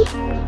refuse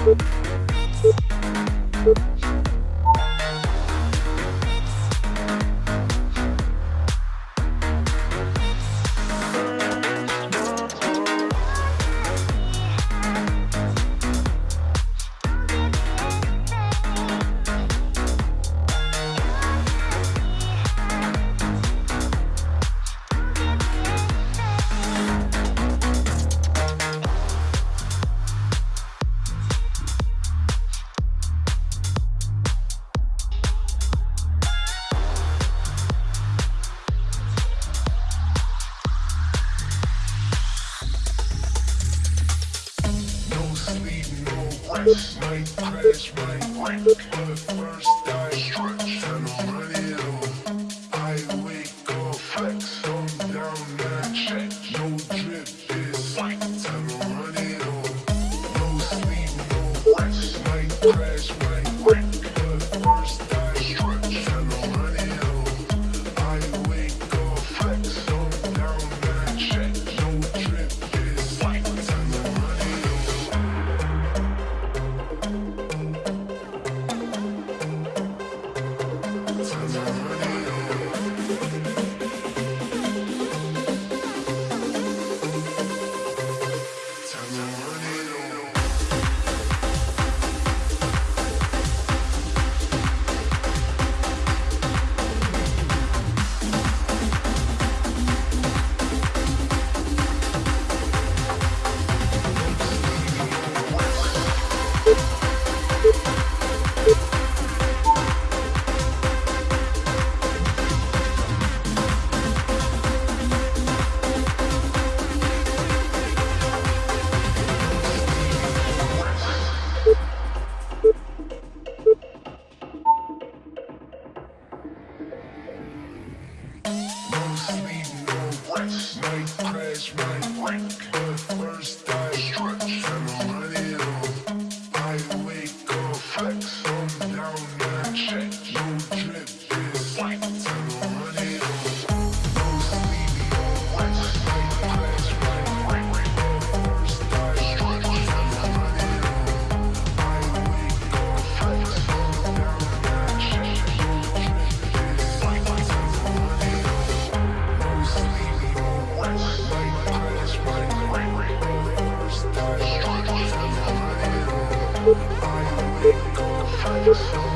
No I'm Find yourself.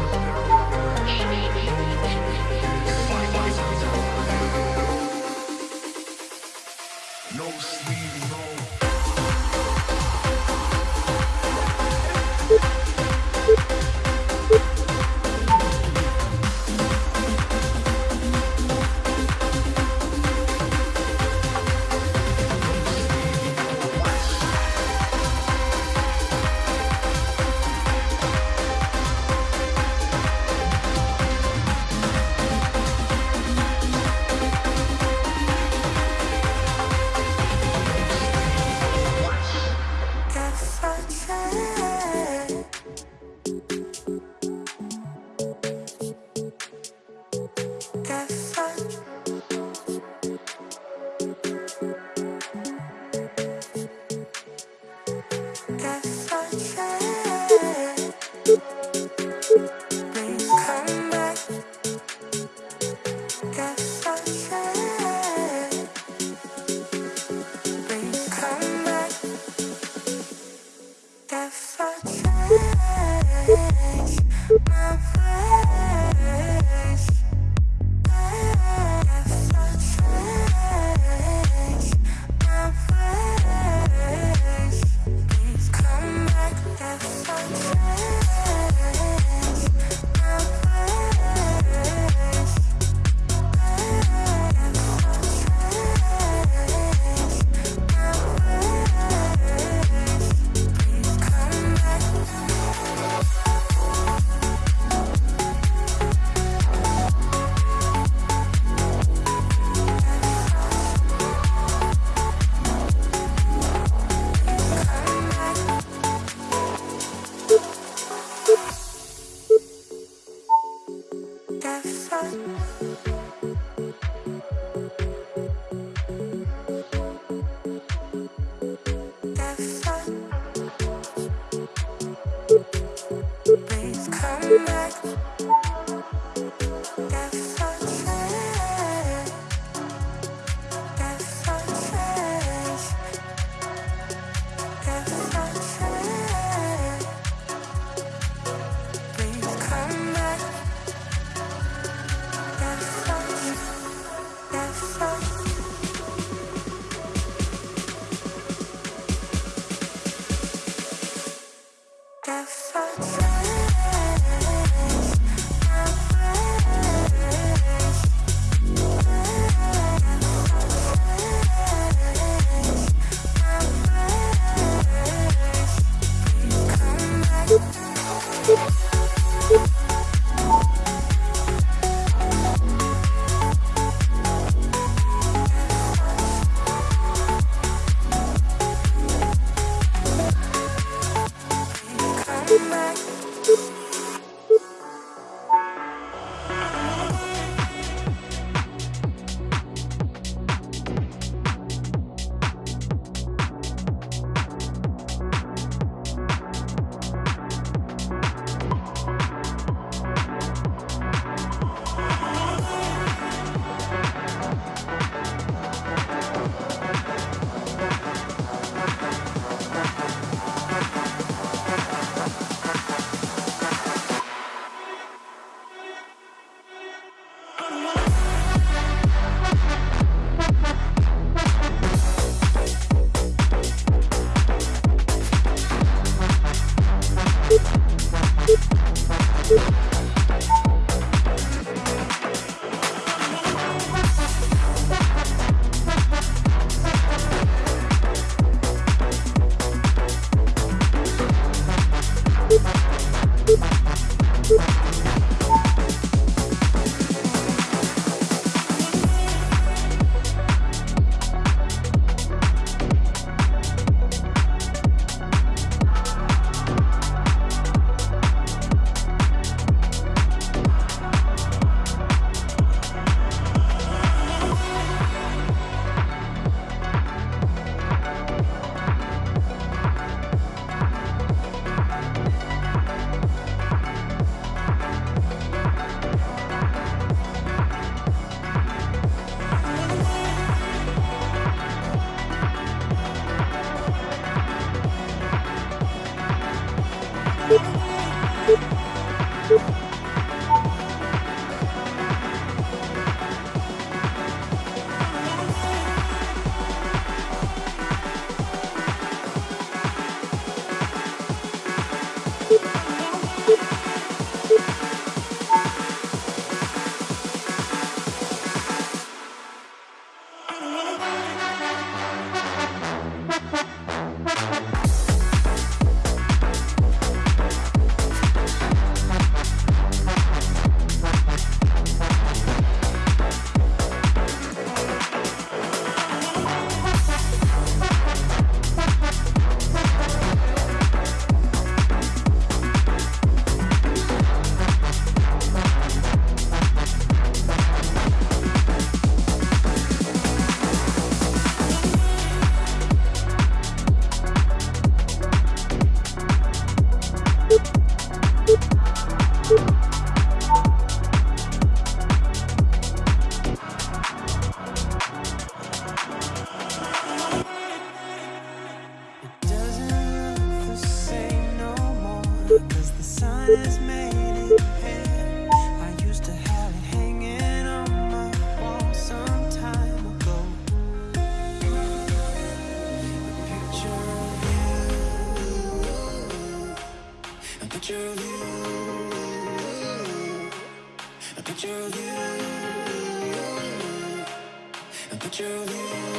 But you.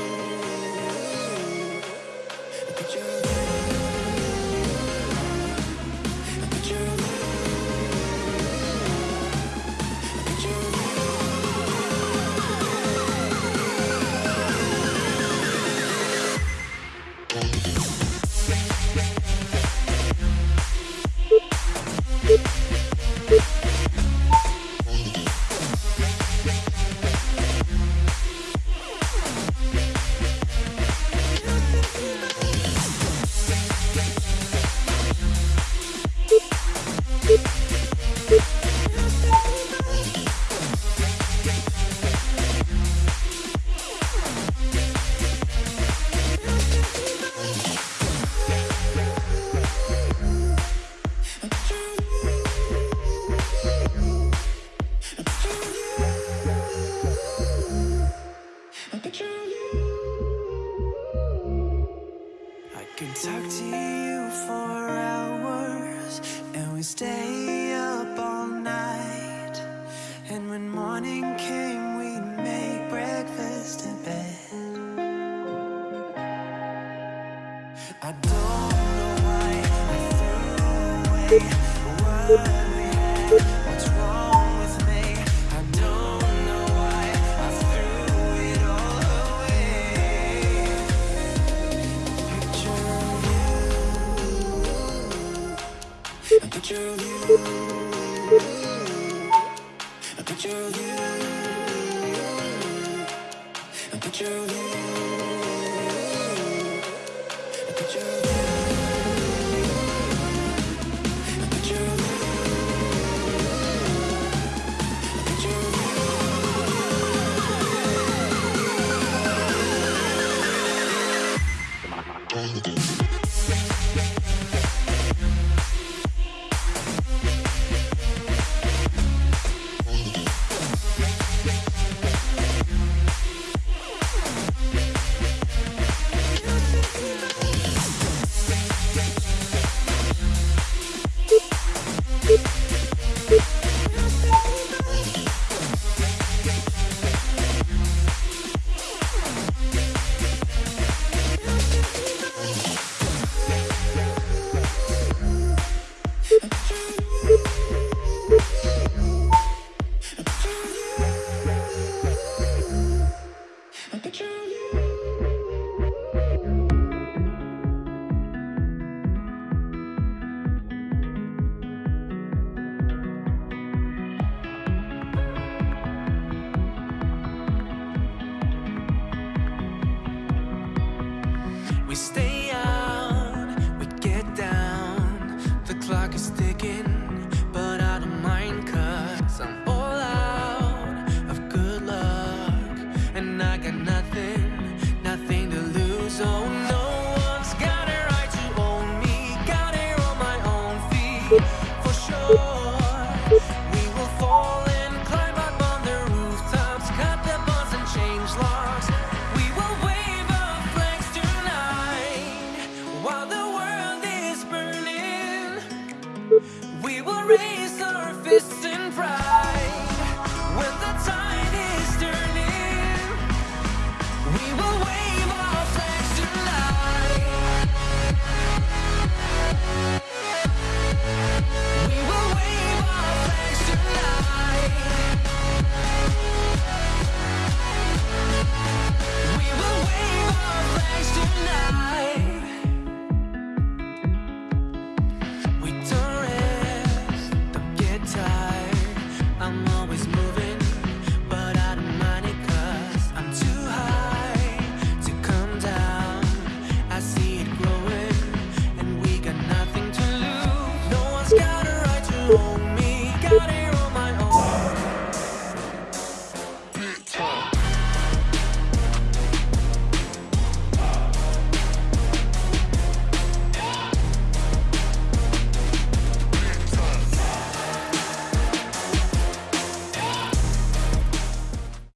We stay out, we get down. The clock is ticking, but I don't mind Cause I'm all out of good luck. And I got nothing, nothing to lose, oh